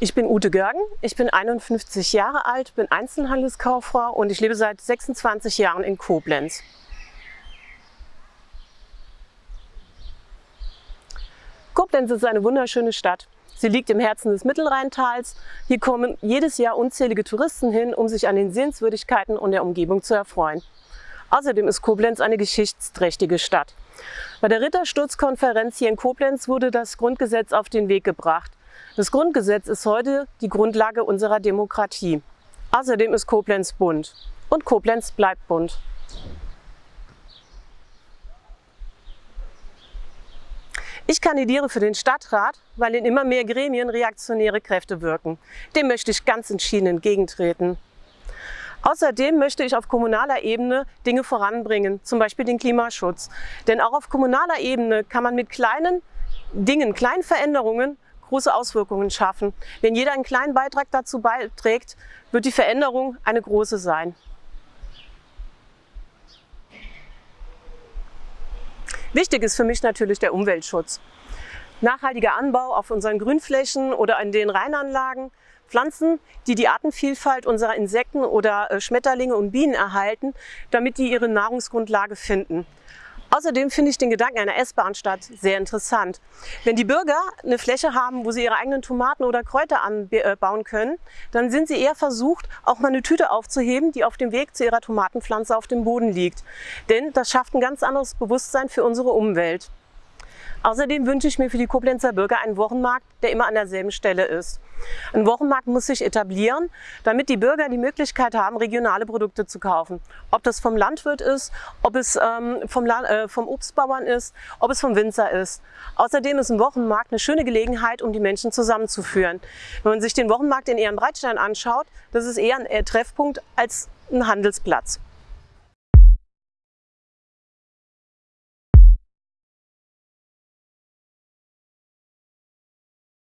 Ich bin Ute Görgen, ich bin 51 Jahre alt, bin Einzelhandelskauffrau und ich lebe seit 26 Jahren in Koblenz. Koblenz ist eine wunderschöne Stadt. Sie liegt im Herzen des Mittelrheintals. Hier kommen jedes Jahr unzählige Touristen hin, um sich an den Sehenswürdigkeiten und der Umgebung zu erfreuen. Außerdem ist Koblenz eine geschichtsträchtige Stadt. Bei der Rittersturzkonferenz hier in Koblenz wurde das Grundgesetz auf den Weg gebracht. Das Grundgesetz ist heute die Grundlage unserer Demokratie. Außerdem ist Koblenz bunt. Und Koblenz bleibt bunt. Ich kandidiere für den Stadtrat, weil in immer mehr Gremien reaktionäre Kräfte wirken. Dem möchte ich ganz entschieden entgegentreten. Außerdem möchte ich auf kommunaler Ebene Dinge voranbringen, zum Beispiel den Klimaschutz. Denn auch auf kommunaler Ebene kann man mit kleinen Dingen, kleinen Veränderungen große Auswirkungen schaffen. Wenn jeder einen kleinen Beitrag dazu beiträgt, wird die Veränderung eine große sein. Wichtig ist für mich natürlich der Umweltschutz. Nachhaltiger Anbau auf unseren Grünflächen oder in den Rheinanlagen, Pflanzen, die die Artenvielfalt unserer Insekten oder äh, Schmetterlinge und Bienen erhalten, damit die ihre Nahrungsgrundlage finden. Außerdem finde ich den Gedanken einer Essbahnstadt sehr interessant. Wenn die Bürger eine Fläche haben, wo sie ihre eigenen Tomaten oder Kräuter anbauen können, dann sind sie eher versucht, auch mal eine Tüte aufzuheben, die auf dem Weg zu ihrer Tomatenpflanze auf dem Boden liegt. Denn das schafft ein ganz anderes Bewusstsein für unsere Umwelt. Außerdem wünsche ich mir für die Koblenzer Bürger einen Wochenmarkt, der immer an derselben Stelle ist. Ein Wochenmarkt muss sich etablieren, damit die Bürger die Möglichkeit haben, regionale Produkte zu kaufen. Ob das vom Landwirt ist, ob es ähm, vom, äh, vom Obstbauern ist, ob es vom Winzer ist. Außerdem ist ein Wochenmarkt eine schöne Gelegenheit, um die Menschen zusammenzuführen. Wenn man sich den Wochenmarkt in Ehrenbreitstein anschaut, das ist eher ein Treffpunkt als ein Handelsplatz.